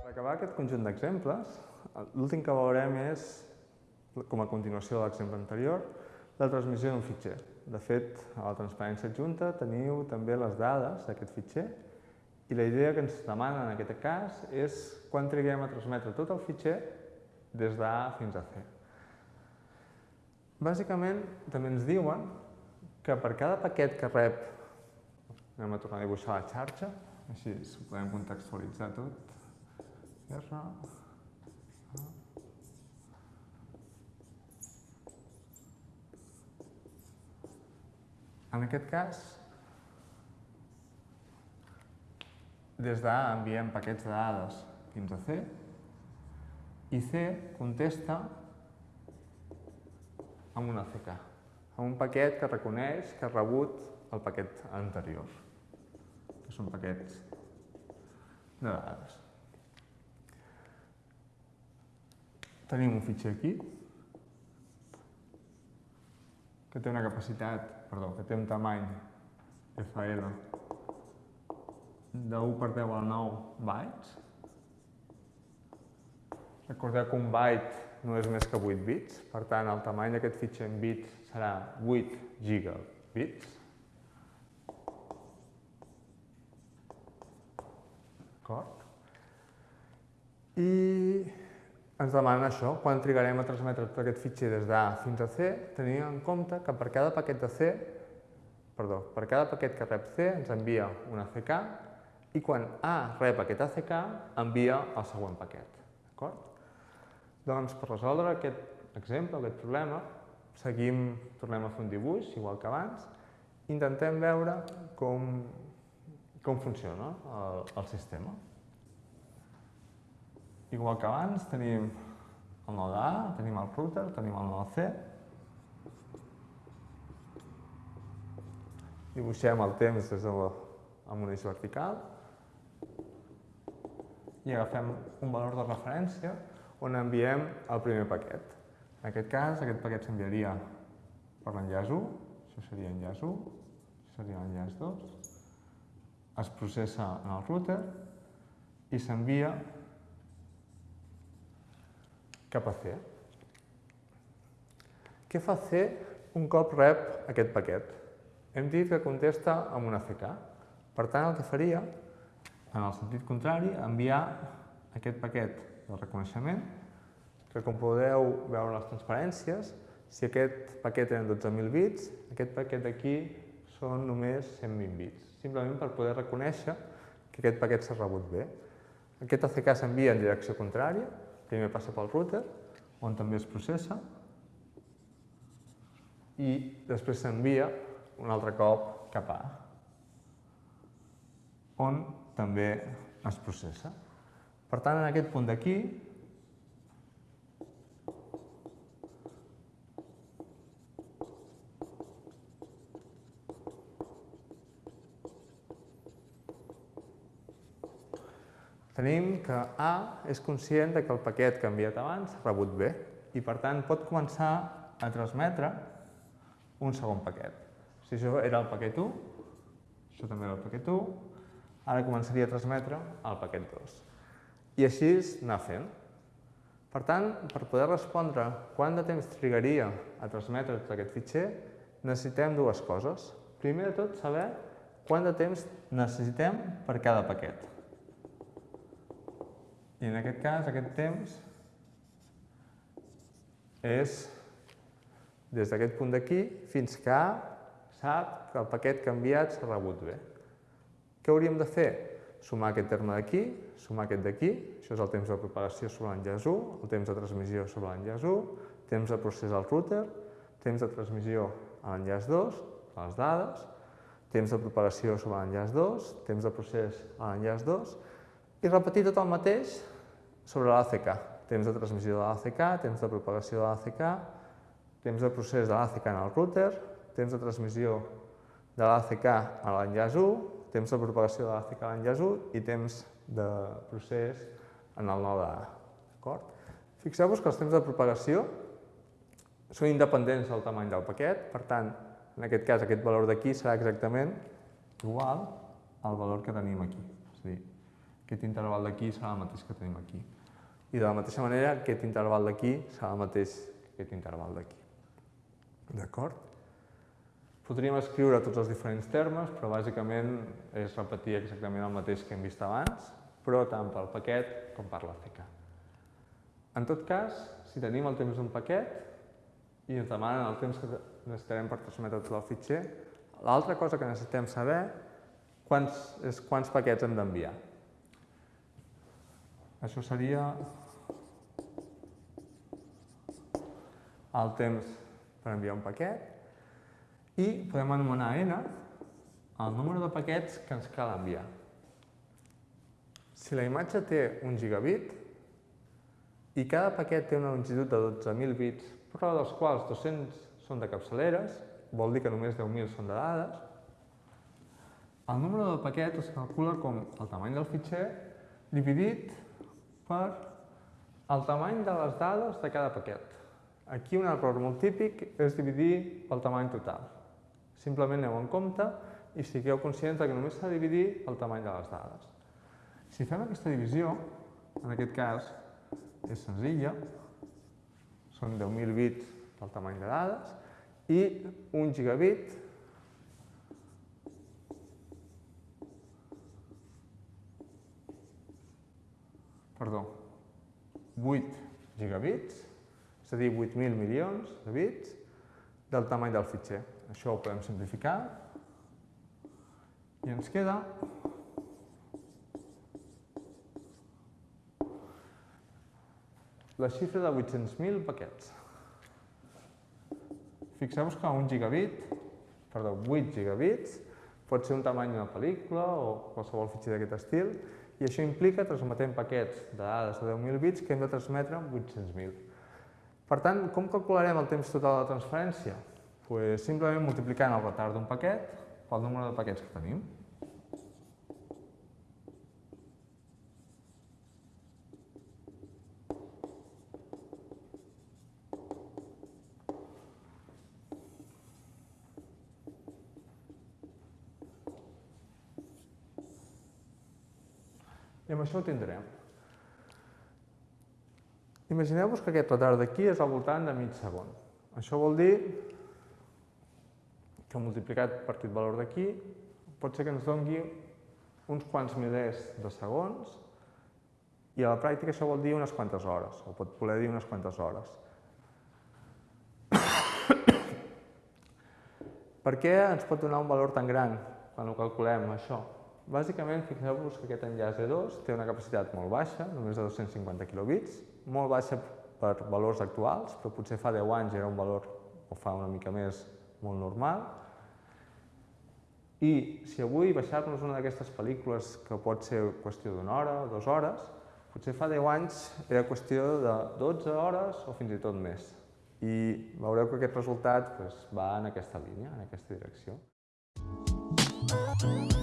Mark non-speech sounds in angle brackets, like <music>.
Per acabar aquest conjunt d'exemples, l'últim que veurem és, com a continuació de l'exemple anterior, la transmissió d'un fitxer. De fet, a la transparència adjunta teniu també les dades d'aquest fitxer i la idea que ens demana en aquest cas és quan triguem a transmetre tot el fitxer des d'A fins a C. Bàsicament, també ens diuen que per cada paquet que rep, anem a tornar a dibuixar la xarxa, així ho podem contextualitzar tot, R, En aquest cas, des d'A enviem paquets de dades fins a C i C contesta amb una CK, amb un paquet que reconeix que ha rebut el paquet anterior, són paquets de dades. Tenim un fitxer aquí, que té una capacitat, perdó, que té un tamany FL de 1 per 10 a 9 bytes. Recordeu que un byte no és més que 8 bits, per tant el tamany d'aquest fitxer en bits serà 8 gigabits. D'acord? I ens demanen això, quan trigarem a transmetre tot aquest fitxer des d'A fins a C, tenint en compte que per cada paquet de C, perdó, per cada paquet que rep C ens envia un ACK i quan A rep aquest ACK envia el següent paquet. D'acord? Doncs per resoldre aquest exemple, aquest problema, seguim, tornem a fer un dibuix, igual que abans, intentem veure com, com funciona el, el sistema. Igual que abans, tenim el node A, tenim el router, tenim el node C. Dibuixem el temps des de la, amb un eix vertical i agafem un valor de referència on enviem el primer paquet. En aquest cas, aquest paquet s'enviaria per l'enllaç 1, això seria enllaç 1, això seria l'enllaç 2, es processa en el router i s'envia cap a C. Què fa C un cop rep aquest paquet? Hem dit que contesta amb una CK. Per tant, el que faria, en el sentit contrari, enviar aquest paquet de reconeixement, que com podeu veure les transparències, si aquest paquet eren 12.000 bits, aquest paquet d'aquí són només 120 bits, simplement per poder reconèixer que aquest paquet s'ha rebut bé. Aquest ACK s'envia en direcció contrària, primer passa pel router, on també es processa, i després s'envia un altre cop cap a on també es processa. Per tant, en aquest punt d'aquí, tenim que A és conscient de que el paquet que ha enviat abans ha rebut bé i, per tant, pot començar a transmetre un segon paquet. Si això era el paquet 1, això també era el paquet 1, ara començaria a transmetre el paquet 2. I així anar fent. Per tant, per poder respondre quant de temps trigaria a transmetre tot aquest fitxer, necessitem dues coses. Primer de tot, saber quant de temps necessitem per cada paquet. I en aquest cas, aquest temps és des d'aquest punt d'aquí fins que A sap que el paquet que ha enviat s'ha rebut bé. Què hauríem de fer? Sumar aquest terme d'aquí, sumar aquest d'aquí, això és el temps de propagació sobre l'enllaç 1, el temps de transmissió sobre l'enllaç 1, temps de procés al router, temps de transmissió a l'enllaç 2, a les dades, temps de propagació sobre l'enllaç 2, temps de procés a l'enllaç 2, i repetir tot el mateix sobre l'ACK. Temps de transmissió de l'ACK, temps de propagació de l'ACK, temps de procés de l'ACK en el router, temps de transmissió de l'ACK a l'enllaç 1, temps de propagació de l'ACK a l'enllaç 1 i temps de procés en el node A. Fixeu-vos que els temps de propagació són independents del tamany del paquet, per tant, en aquest cas, aquest valor d'aquí serà exactament igual el valor que tenim aquí. És a dir, aquest interval d'aquí serà el mateix que tenim aquí. I de la mateixa manera, aquest interval d'aquí serà el mateix que aquest interval d'aquí. D'acord? Podríem escriure tots els diferents termes, però bàsicament és repetir exactament el mateix que hem vist abans, però tant pel paquet com per la CK. En tot cas, si tenim el temps d'un paquet i ens demanen el temps que necessitarem per transmetre tot el fitxer, l'altra cosa que necessitem saber quants, és quants paquets hem d'enviar. Això seria el temps per enviar un paquet i podem anomenar n el número de paquets que ens cal enviar. Si la imatge té un gigabit, i cada paquet té una longitud de 12.000 bits, però dels quals 200 són de capçaleres, vol dir que només 10.000 són de dades, el número del paquet es calcula com el tamany del fitxer dividit per el tamany de les dades de cada paquet. Aquí un error molt típic és dividir pel tamany total. Simplement aneu en compte i sigueu conscients que només s'ha de dividir el tamany de les dades. Si fem aquesta divisió, en aquest cas, és senzilla, són 10.000 bits del tamany de dades, i un gigabit perdó, 8 gigabits, és a dir, 8.000 milions de bits del tamany del fitxer. Això ho podem simplificar i ens queda la xifra de 800.000 paquets. Fixeu-vos que un gigabit, perdó, 8 gigabits, pot ser un tamany d'una pel·lícula o qualsevol fitxer d'aquest estil, i això implica transmetent paquets de dades de 10.000 bits que hem de transmetre amb 800.000. Per tant, com calcularem el temps total de transferència? Pues simplement multiplicant el retard d'un paquet pel número de paquets que tenim. I amb això ho tindrem. Imagineu-vos que aquest retard d'aquí és al voltant de mig segon. Això vol dir que multiplicat per aquest valor d'aquí pot ser que ens dongui uns quants milers de segons i a la pràctica això vol dir unes quantes hores, o pot voler dir unes quantes hores. <coughs> per què ens pot donar un valor tan gran quan ho calculem, això? Bàsicament, fixeu-vos que aquest enllaç E2 té una capacitat molt baixa, només de 250 kilobits, molt baixa per valors actuals, però potser fa 10 anys era un valor, o fa una mica més, molt normal. I si avui baixar-nos una d'aquestes pel·lícules, que pot ser qüestió d'una hora o dues hores, potser fa 10 anys era qüestió de 12 hores o fins i tot més. I veureu que aquest resultat doncs, va en aquesta línia, en aquesta direcció. You.